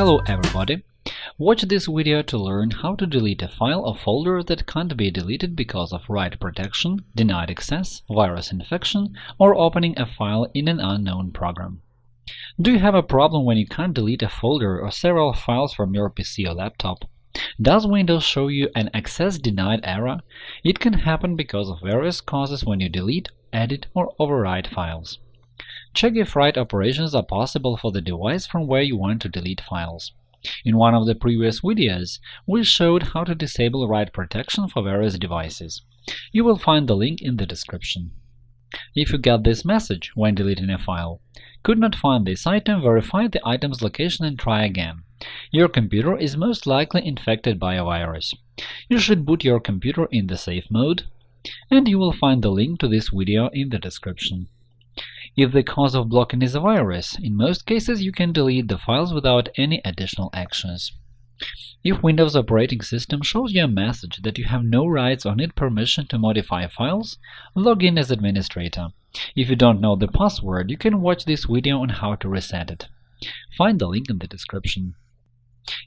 Hello everybody! Watch this video to learn how to delete a file or folder that can't be deleted because of write protection, denied access, virus infection, or opening a file in an unknown program. Do you have a problem when you can't delete a folder or several files from your PC or laptop? Does Windows show you an access denied error? It can happen because of various causes when you delete, edit, or overwrite files. Check if write operations are possible for the device from where you want to delete files. In one of the previous videos, we showed how to disable write protection for various devices. You will find the link in the description. If you get this message when deleting a file, could not find this item, verify the item's location and try again. Your computer is most likely infected by a virus. You should boot your computer in the safe mode, and you will find the link to this video in the description. If the cause of blocking is a virus, in most cases you can delete the files without any additional actions. If Windows operating system shows you a message that you have no rights or need permission to modify files, log in as administrator. If you don't know the password, you can watch this video on how to reset it. Find the link in the description.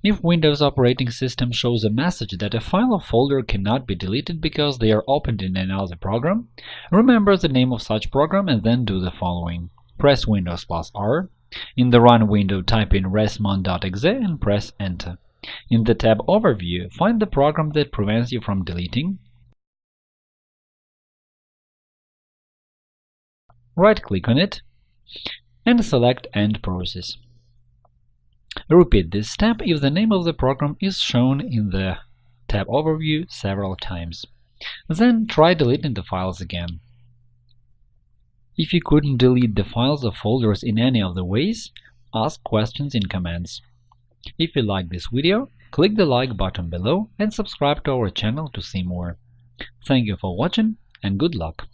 If Windows operating system shows a message that a file or folder cannot be deleted because they are opened in another program, remember the name of such program and then do the following. Press Windows plus R. In the Run window, type in resmon.exe and press Enter. In the tab Overview, find the program that prevents you from deleting. Right-click on it and select End process. Repeat this step if the name of the program is shown in the tab Overview several times. Then try deleting the files again. If you couldn't delete the files or folders in any of the ways, ask questions in comments. If you like this video, click the like button below and subscribe to our channel to see more. Thank you for watching and good luck!